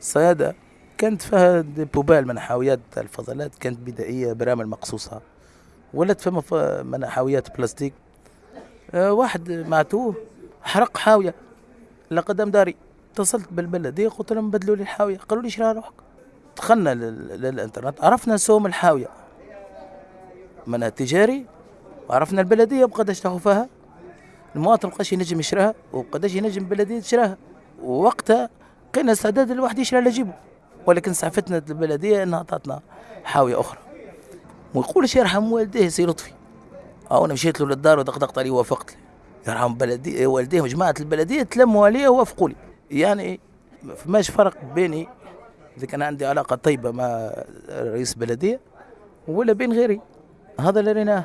الصيادة كانت فيها بوبال منحويات الفضلات كانت بدائية برامل مقصوصة ولات فما منحويات بلاستيك. آه، واحد معتوه حرق حاوية. لقدام داري. اتصلت بالبلدية قلت لهم بدلوا لي الحاوية. قالوا لي شراها روحك دخلنا لل- للإنترنت. عرفنا سوم الحاوية. منها تجاري وعرفنا البلدية بقداش تاخذ فيها. المواطن مبقاش ينجم يشراها وبقداش ينجم البلدية تشراها ووقتها كان استعداد الواحد يشري على جيبه. ولكن سعفتنا البلدية إنها تعطنا حاوية أخرى. ويقولش يرحم والديه سي لطفي. أو أنا مشيت له للدار ودقدقت عليه ووافقت يرحم بلدي والديه وجماعة البلدية تلموا عليه ووافقوا لي. يعني ما فماش فرق بيني إذا كان عندي علاقة طيبة مع رئيس بلدية ولا بين غيري. هذا اللي ريناه.